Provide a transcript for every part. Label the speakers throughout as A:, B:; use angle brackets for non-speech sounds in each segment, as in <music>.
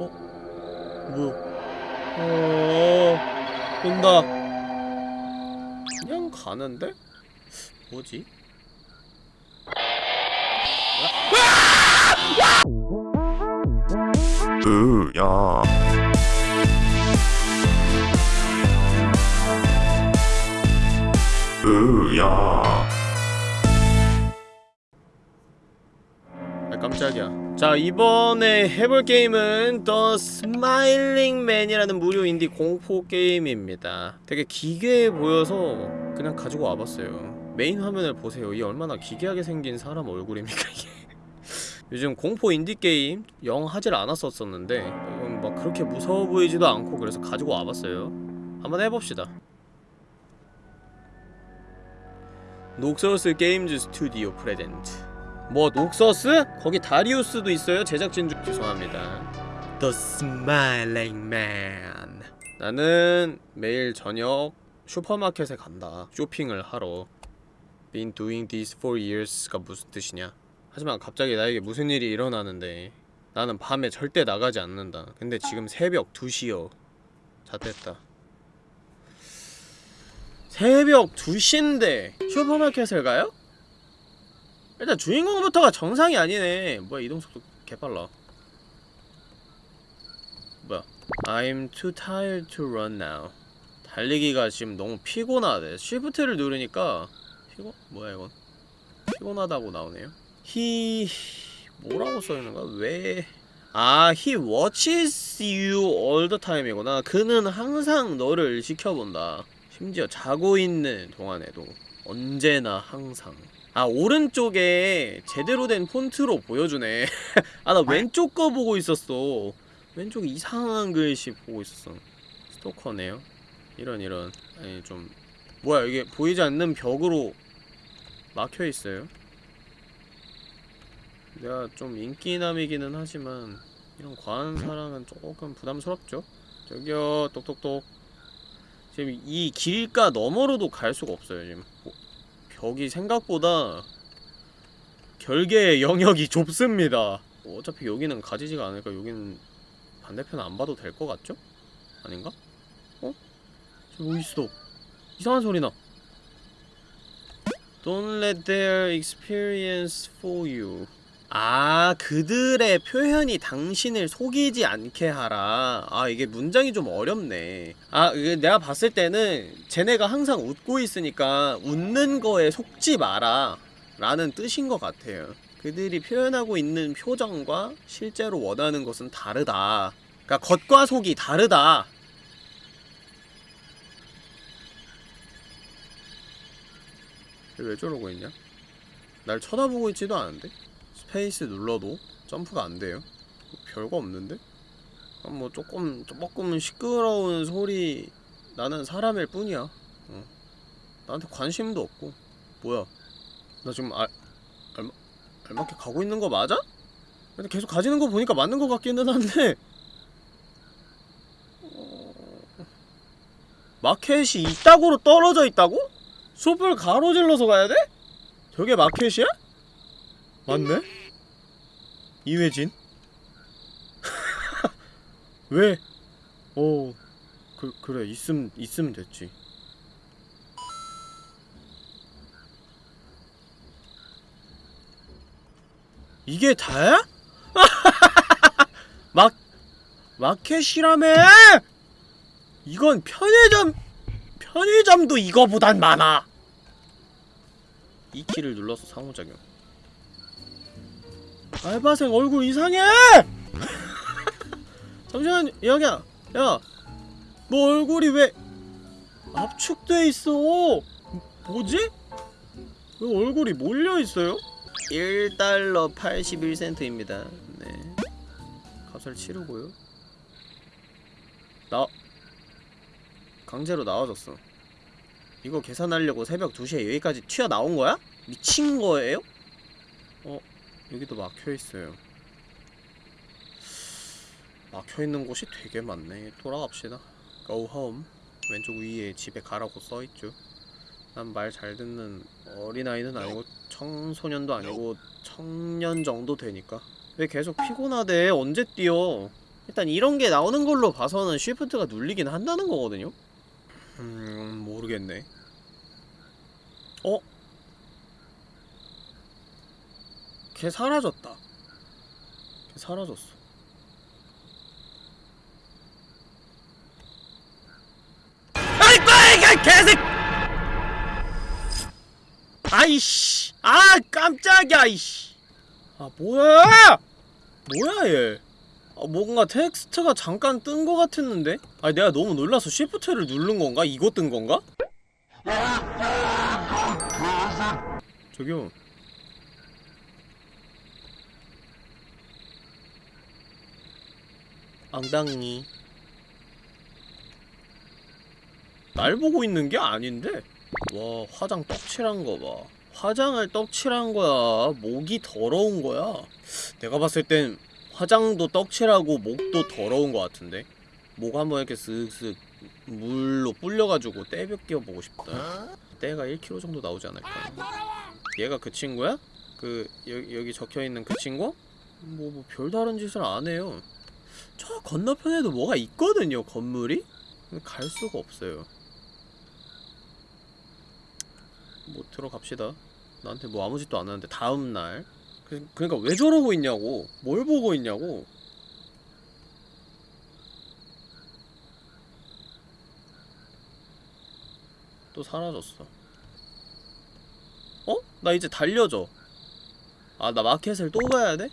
A: 어? 뭐야? 어... 온다. 그냥 가는데? 뭐지?
B: 으야 으야
A: 자 이번에 해볼 게임은 The Smiling Man이라는 무료 인디 공포 게임입니다. 되게 기괴해 보여서 그냥 가지고 와봤어요. 메인 화면을 보세요. 이 얼마나 기괴하게 생긴 사람 얼굴입니까 이게? <laughs> 요즘 공포 인디 게임 영 하질 않았었었는데 음, 막 그렇게 무서워 보이지도 않고 그래서 가지고 와봤어요. 한번 해봅시다. Noxus Games Studio present 뭐 녹서스? 거기 다리우스도 있어요 제작진 중. 죄송합니다. The Smiling Man. 나는 매일 저녁 슈퍼마켓에 간다. 쇼핑을 하러. Been doing this for years가 무슨 뜻이냐? 하지만 갑자기 나에게 무슨 일이 일어나는데 나는 밤에 절대 나가지 않는다. 근데 지금 새벽 2시여 잣됐다. 새벽 2시인데 슈퍼마켓을 가요? 일단 주인공부터가 정상이 아니네. 뭐야 이동속도 개빨라. 뭐야 I'm too tired to run now. 달리기가 지금 너무 피곤하대. 쉬프트를 누르니까 피곤? 뭐야 이건? 피곤하다고 나오네요. He... 뭐라고 써있는가? 왜... 아, he watches you all the time이구나. 그는 항상 너를 지켜본다. 심지어 자고 있는 동안에도 언제나 항상 아 오른쪽에 제대로 된 폰트로 보여주네. <laughs> 아 나 왼쪽 거 보고 있었어. 왼쪽 이상한 글씨 보고 있었어. 스토커네요. 이런 이런. 아니 좀 뭐야 이게 보이지 않는 벽으로 막혀있어요? 내가 좀 인기남이기는 하지만 이런 과한 사랑은 조금 부담스럽죠? 저기요 똑똑똑. 지금 이 길가 너머로도 갈 수가 없어요 지금. 뭐, 벽이 생각보다 결계의 영역이 좁습니다 어차피 여기는 가지지가 않을까 여기는 반대편 안 봐도 될 것 같죠? 아닌가? 어? 저기 뭐 있어 이상한 소리 나 Don't let their experience fool you 아 그들의 표현이 당신을 속이지 않게 하라. 아 이게 문장이 좀 어렵네. 아 이게 내가 봤을 때는 쟤네가 항상 웃고 있으니까 웃는 거에 속지 마라 라는 뜻인 것 같아요. 그들이 표현하고 있는 표정과 실제로 원하는 것은 다르다. 그니까 겉과 속이 다르다. 왜 저러고 있냐? 날 쳐다보고 있지도 않은데? space 눌러도 점프가 안 돼요. 별거 없는데? 아, 뭐 조금 조금 시끄러운 소리 나는 사람일 뿐이야. 어. 나한테 관심도 없고. 뭐야? 나 지금 알 알마 알맞게 가고 있는 거 맞아? 근데 계속 가지는 거 보니까 맞는 거 같기는 한데. 어... 마켓이 이따구로 떨어져 있다고? 숲을 가로질러서 가야 돼? 저게 마켓이야? 맞네? 이회진? <laughs> 왜? 어, 그, 그래, 있음, 있으면 됐지. 이게 다야? <laughs> 막, 마켓이라며! 이건 편의점, 편의점도 이거보단 많아! 이 키를 눌러서 상호작용. 알바생 얼굴 이상해! <laughs> 잠시만 여기야 야! 너 얼굴이 왜 압축돼 있어? 뭐지? 왜 얼굴이 몰려있어요? 1달러 81센트입니다 네 값을 치르고요 나 강제로 나와줬어 이거 계산하려고 새벽 2시에 여기까지 튀어나온 거야? 미친 거예요? 어? 여기도 막혀있어요. 막혀있는 곳이 되게 많네. 돌아갑시다. Go home. 왼쪽 위에 집에 가라고 써있죠. 난 말 잘 듣는 어린아이는 아니고 청소년도 아니고 청년 정도 되니까. 왜 계속 피곤하대? 언제 뛰어? 일단 이런 게 나오는 걸로 봐서는 쉬프트가 눌리긴 한다는 거거든요? 음... 모르겠네. 어? 걔 사라졌다. 걔 사라졌어. 이 개색 아이씨. 아 깜짝이야 이씨. 아 뭐야? 뭐야 얘? 아, 뭔가 텍스트가 잠깐 뜬거 같았는데? 아니 내가 너무 놀라서 쉬프트를 누른 건가? 이거 뜬 건가? 저기요 앙당니 날 보고 있는 게 아닌데? 와 화장 떡칠한 거봐. 화장을 떡칠한 거야. 목이 더러운 거야. 내가 봤을 땐 화장도 떡칠하고 목도 더러운 거 같은데? 목 한번 이렇게 쓱쓱 물로 불려가지고 때 벗겨보고 싶다. 때가 1kg 정도 나오지 않을까? 얘가 그 친구야? 그 여, 여기 적혀있는 그 친구? 뭐, 뭐 별다른 짓을 안 해요 저 건너편에도 뭐가 있거든요 건물이? 갈 수가 없어요. 뭐 들어갑시다. 나한테 뭐 아무 짓도 안 하는데 다음날. 그, 그러니까 왜 저러고 있냐고. 뭘 보고 있냐고. 또 사라졌어. 어? 나 이제 달려져 아 나 마켓을 또 가야 돼?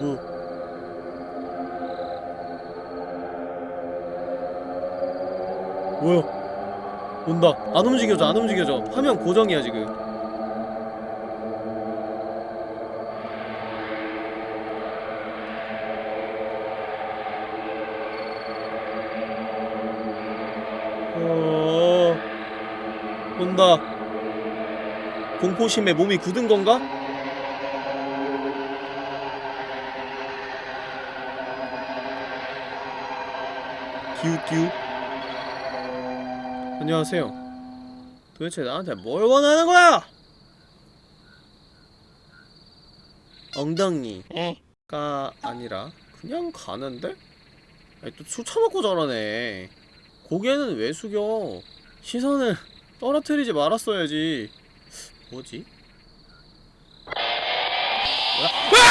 A: 뭐 뭐야? 온다. 안 움직여져 안 움직여져. 화면 고정이야 지금. 어... 온다. 공포심에 몸이 굳은 건가? 기웃기웃 안녕하세요. 도대체 나한테 뭘 원하는 거야? 엉덩이가 아니라 그냥 가는데? 아니 또술 처먹고 저러네. 고개는 왜 숙여? 시선을 떨어뜨리지 말았어야지. 뭐지? 뭐야? 와!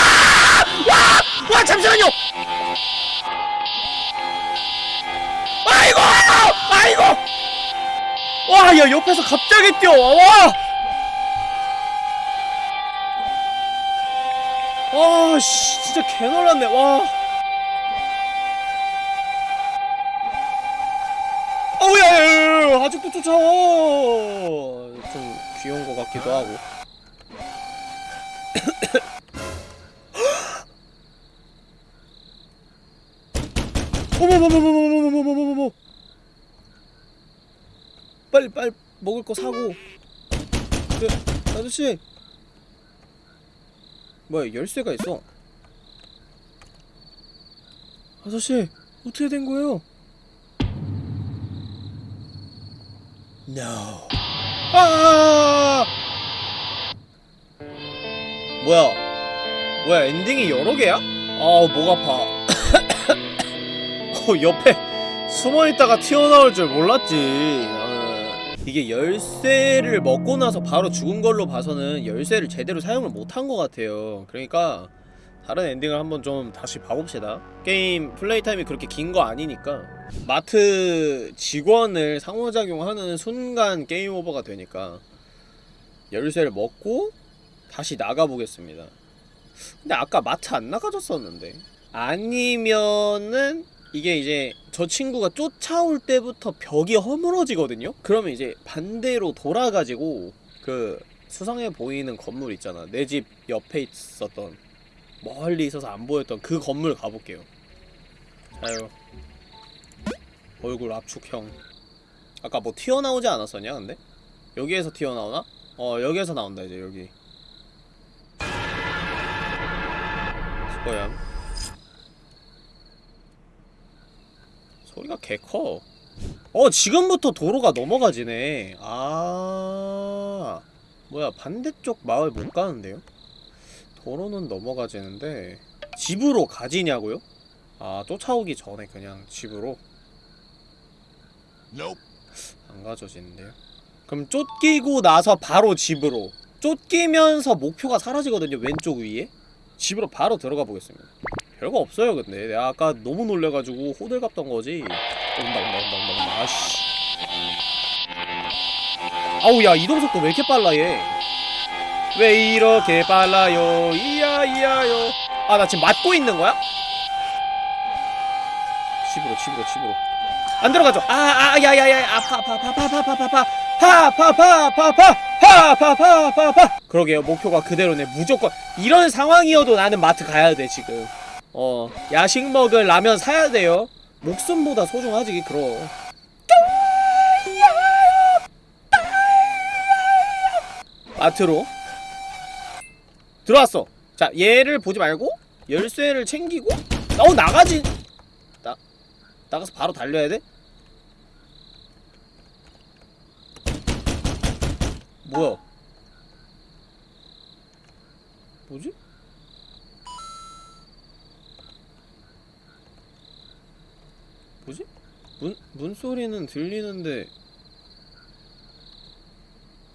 A: 와! 와! 잠시만요! 뭐야 이거! 와 야 옆에서 갑자기 뛰어와 와! 씨, 진짜 개놀랐네 와. 어우야 야, 아직도 쫓아와 좀 귀여운 것 같기도 하고. <coughs> 어머머머머머 빨리 빨리 먹을 거 사고. 그 아저씨. 뭐야 열쇠가 있어. 아저씨 어떻게 된 거예요? No. 아! 뭐야? 뭐야 엔딩이 여러 개야? 아우 목 아파. <coughs> 어, 옆에 숨어있다가 튀어나올 줄 몰랐지. 어, 이게 열쇠를 먹고 나서 바로 죽은 걸로 봐서는 열쇠를 제대로 사용을 못한 것 같아요. 그러니까 다른 엔딩을 한번 좀 다시 봐봅시다. 게임 플레이 타임이 그렇게 긴 거 아니니까. 마트 직원을 상호작용하는 순간 게임 오버가 되니까 열쇠를 먹고 다시 나가보겠습니다. 근데 아까 마트 안 나가졌었는데. 아니면은 이게 이제 저 친구가 쫓아올 때부터 벽이 허물어지거든요? 그러면 이제 반대로 돌아가지고 그 수상해 보이는 건물 있잖아 내 집 옆에 있었던 멀리 있어서 안 보였던 그 건물 가볼게요 자요 얼굴 압축형 아까 뭐 튀어나오지 않았었냐 근데? 여기에서 튀어나오나? 어 여기에서 나온다 이제 여기 수고얌 소리가 개커. 어 지금부터 도로가 넘어가지네. 아 뭐야 반대쪽 마을 못 가는데요? 도로는 넘어가지는데 집으로 가지냐고요? 아 쫓아오기 전에 그냥 집으로? 안 가져지는데요? 그럼 쫓기고 나서 바로 집으로. 쫓기면서 목표가 사라지거든요 왼쪽 위에. 집으로 바로 들어가 보겠습니다 별거 없어요 근데 내가 아까 너무 놀래가지고 호들갑 던 거지 온다 온다 온다 온다 온다 아씨 아우 야 이동속도 왜 이렇게 빨라 얘 왜 이렇게 빨라요 이야 이야요 아 나 지금 맞고 있는 거야? 집으로 집으로 집으로 안 들어가죠 아아 야야야 아파 아파 아파 아파 아파 아파 아파 파파파파파파파파파파 그러게요 목표가 그대로네 무조건 이런 상황이어도 나는 마트 가야 돼 지금 어 야식 먹을 라면 사야 돼요 목숨보다 소중하지 그럼 마트로 들어왔어 자 얘를 보지 말고 열쇠를 챙기고 어 나가지 나 나가서 바로 달려야 돼? 뭐야? 뭐지? 문, 문소리는 들리는데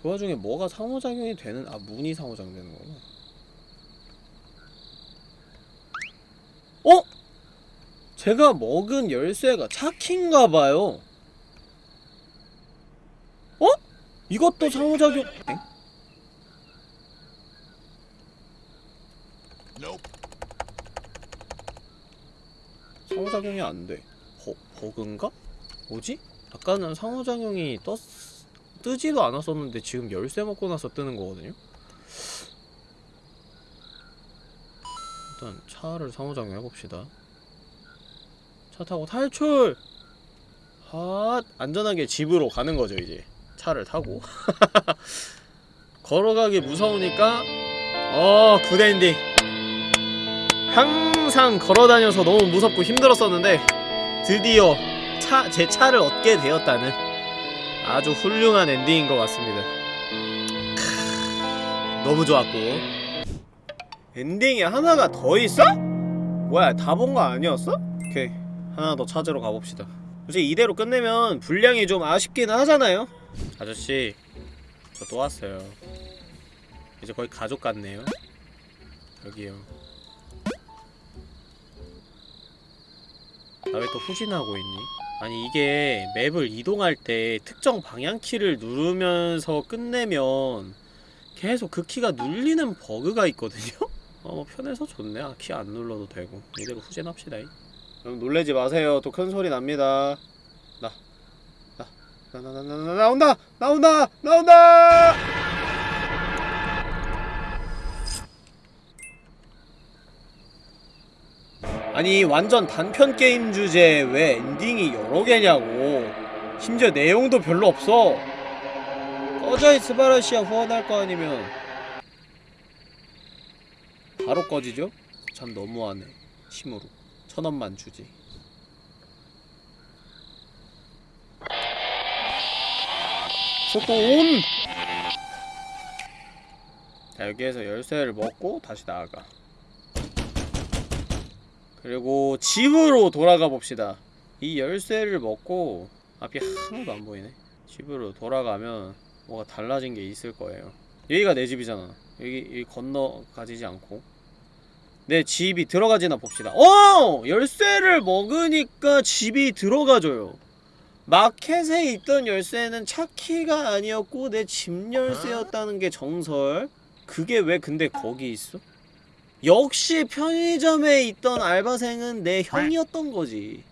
A: 그 와중에 뭐가 상호작용이 되는 아 문이 상호작용되는 거구나 어? 제가 먹은 열쇠가 차키인가봐요 어? 이것도 상호작용 엥? 상호작용이 안돼 버, 버그인가? 뭐지? 아까는 상호작용이 떴 뜨지도 않았었는데 지금 열쇠 먹고 나서 뜨는 거거든요? 일단 차를 상호작용 해봅시다 차 타고 탈출! 아 안전하게 집으로 가는 거죠 이제 차를 타고 <laughs> 걸어가기 무서우니까 어 굿엔딩 항상 걸어다녀서 너무 무섭고 힘들었었는데 드디어 차, 제 차를 얻게 되었다는 아주 훌륭한 엔딩인 것 같습니다. 크, 너무 좋았고. 엔딩이 하나가 더 있어? 뭐야 다 본 거 아니었어? 오케이 하나 더 찾으러 가봅시다. 솔직히 이대로 끝내면 분량이 좀 아쉽기는 하잖아요. 아저씨 저 또 왔어요. 이제 거의 가족 같네요. 여기요 나 왜 또 후진하고 있니? 아니 이게 맵을 이동할 때 특정 방향키를 누르면서 끝내면 계속 그 키가 눌리는 버그가 있거든요? <laughs> 어, 뭐 편해서 좋네. 아, 키 안 눌러도 되고. 이대로 후진합시다. 여러분 놀래지 마세요. 또 큰 소리 납니다. 나, 나, 나, 나, 나, 나, 나, 나온다! 나온다! 나온다! 아니 완전 단편 게임 주제에 왜 엔딩이 여러 개냐고. 심지어 내용도 별로 없어. 꺼져 이 스바라시아 후원할 거 아니면. 바로 꺼지죠? 참 너무하네. 심으로. 천원만 주지. 온! 자 여기에서 열쇠를 먹고 다시 나아가 그리고 집으로 돌아가 봅시다. 이 열쇠를 먹고 앞이 하나도 안 보이네. 집으로 돌아가면 뭐가 달라진 게 있을 거예요. 여기가 내 집이잖아. 여기, 여기 건너가지지 않고. 내 집이 들어가지나 봅시다. 어! 열쇠를 먹으니까 집이 들어가줘요. 마켓에 있던 열쇠는 차키가 아니었고 내 집 열쇠였다는 게 정설. 그게 왜 근데 거기 있어? 역시 편의점에 있던 알바생은 내 형이었던 거지.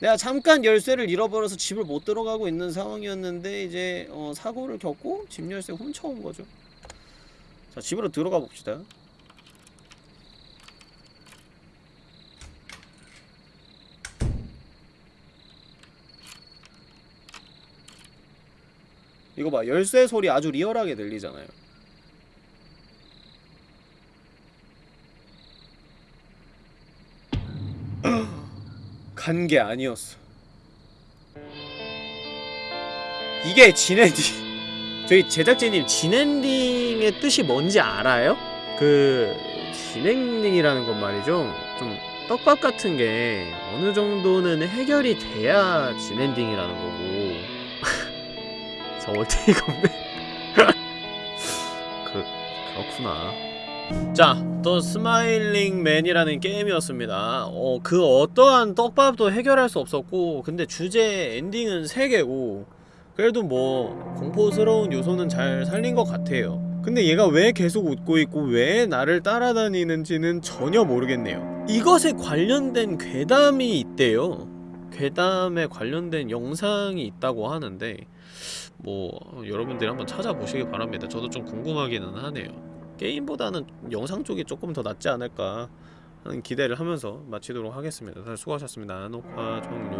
A: 내가 잠깐 열쇠를 잃어버려서 집을 못 들어가고 있는 상황이었는데 이제 어, 사고를 겪고 집 열쇠 훔쳐온 거죠. 자 집으로 들어가 봅시다. 이거 봐 열쇠 소리 아주 리얼하게 들리잖아요 간 게 아니었어 이게 진엔딩 저희 제작진님 진엔딩의 뜻이 뭔지 알아요? 그 진행이라는 건 말이죠. 좀 떡밥 같은 게 어느 정도는 해결이 돼야 진엔딩이라는 거고. <laughs> 저 월테이가 없네. <laughs> 그 그렇구나. 자, The Smiling Man이라는 게임이었습니다. 어, 그 어떠한 떡밥도 해결할 수 없었고, 근데 주제 엔딩은 3개고, 그래도 뭐, 공포스러운 요소는 잘 살린 것 같아요. 근데 얘가 왜 계속 웃고 있고, 왜 나를 따라다니는지는 전혀 모르겠네요. 이것에 관련된 괴담이 있대요. 괴담에 관련된 영상이 있다고 하는데, 뭐, 여러분들이 한번 찾아보시기 바랍니다. 저도 좀 궁금하기는 하네요. 게임보다는 영상 쪽이 조금 더 낫지 않을까 하는 기대를 하면서 마치도록 하겠습니다. 수고하셨습니다. 녹화 종료.